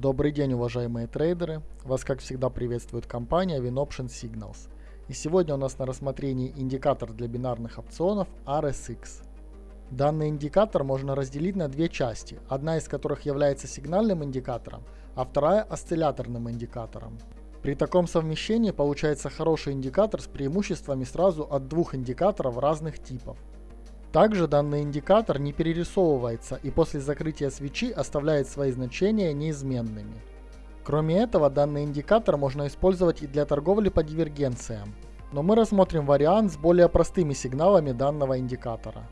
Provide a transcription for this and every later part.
Добрый день, уважаемые трейдеры! Вас, как всегда, приветствует компания WinOption Signals. И сегодня у нас на рассмотрении индикатор для бинарных опционов RSX. Данный индикатор можно разделить на две части, одна из которых является сигнальным индикатором, а вторая осцилляторным индикатором. При таком совмещении получается хороший индикатор с преимуществами сразу от двух индикаторов разных типов. Также данный индикатор не перерисовывается и после закрытия свечи оставляет свои значения неизменными. Кроме этого, данный индикатор можно использовать и для торговли по дивергенциям, но мы рассмотрим вариант с более простыми сигналами данного индикатора.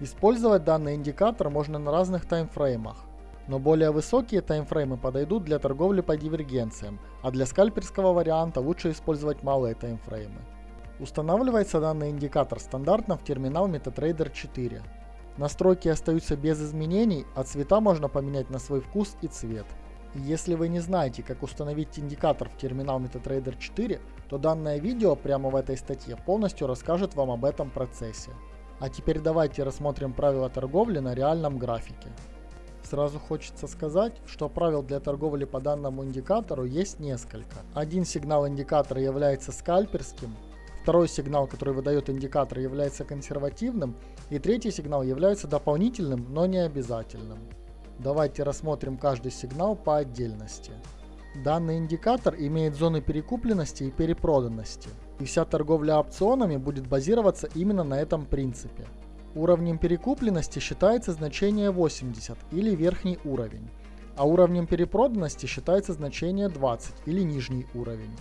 Использовать данный индикатор можно на разных таймфреймах, но более высокие таймфреймы подойдут для торговли по дивергенциям, а для скальперского варианта лучше использовать малые таймфреймы. Устанавливается данный индикатор стандартно в терминал MetaTrader 4. Настройки остаются без изменений, а цвета можно поменять на свой вкус и цвет. Если вы не знаете, как установить индикатор в терминал MetaTrader 4, то данное видео прямо в этой статье полностью расскажет вам об этом процессе. А теперь давайте рассмотрим правила торговли на реальном графике. Сразу хочется сказать, что правил для торговли по данному индикатору есть несколько. Один сигнал индикатора является скальперским, Второй сигнал, который выдает индикатор, является консервативным, и третий сигнал является дополнительным, но не обязательным. Давайте рассмотрим каждый сигнал по отдельности. Данный индикатор имеет зоны перекупленности и перепроданности, и вся торговля опционами будет базироваться именно на этом принципе. Уровнем перекупленности считается значение 80 или верхний уровень, а уровнем перепроданности считается значение 20 или нижний уровень.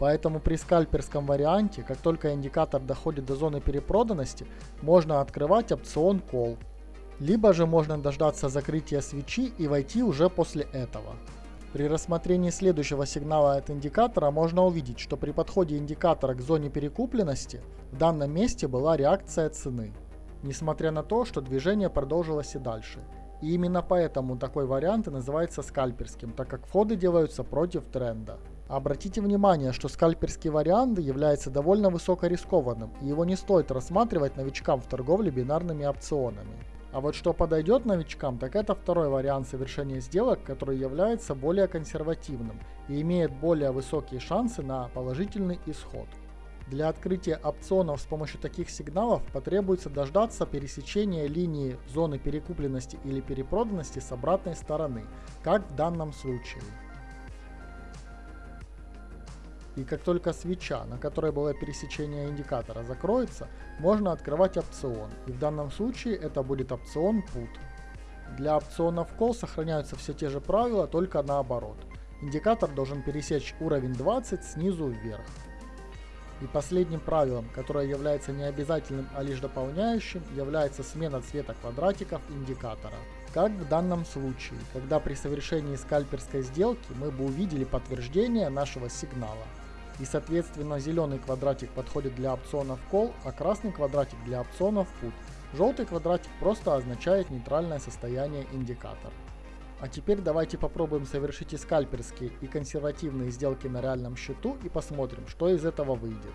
Поэтому при скальперском варианте, как только индикатор доходит до зоны перепроданности, можно открывать опцион Call. Либо же можно дождаться закрытия свечи и войти уже после этого. При рассмотрении следующего сигнала от индикатора можно увидеть, что при подходе индикатора к зоне перекупленности в данном месте была реакция цены. Несмотря на то, что движение продолжилось и дальше. И именно поэтому такой вариант и называется скальперским, так как входы делаются против тренда. Обратите внимание, что скальперский вариант является довольно высокорискованным, и его не стоит рассматривать новичкам в торговле бинарными опционами. А вот что подойдет новичкам, так это второй вариант совершения сделок, который является более консервативным и имеет более высокие шансы на положительный исход. Для открытия опционов с помощью таких сигналов потребуется дождаться пересечения линии зоны перекупленности или перепроданности с обратной стороны, как в данном случае. И как только свеча, на которой было пересечение индикатора, закроется, можно открывать опцион. И в данном случае это будет опцион PUT. Для опционов Call сохраняются все те же правила, только наоборот. Индикатор должен пересечь уровень 20 снизу вверх. И последним правилом, которое является не обязательным, а лишь дополняющим, является смена цвета квадратиков индикатора. Как в данном случае, когда при совершении скальперской сделки мы бы увидели подтверждение нашего сигнала. И соответственно зеленый квадратик подходит для опционов Call, а красный квадратик для опционов Put. Желтый квадратик просто означает нейтральное состояние индикатора. А теперь давайте попробуем совершить и скальперские, и консервативные сделки на реальном счету и посмотрим, что из этого выйдет.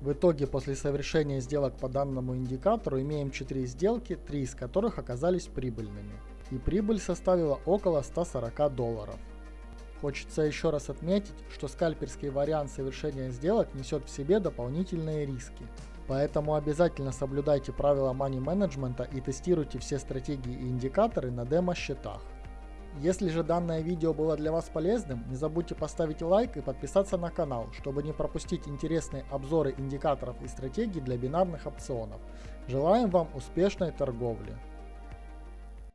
В итоге после совершения сделок по данному индикатору имеем 4 сделки, 3 из которых оказались прибыльными. И прибыль составила около 140 долларов. Хочется еще раз отметить, что скальперский вариант совершения сделок несет в себе дополнительные риски. Поэтому обязательно соблюдайте правила money менеджмента и тестируйте все стратегии и индикаторы на демо-счетах. Если же данное видео было для вас полезным, не забудьте поставить лайк и подписаться на канал, чтобы не пропустить интересные обзоры индикаторов и стратегий для бинарных опционов. Желаем вам успешной торговли!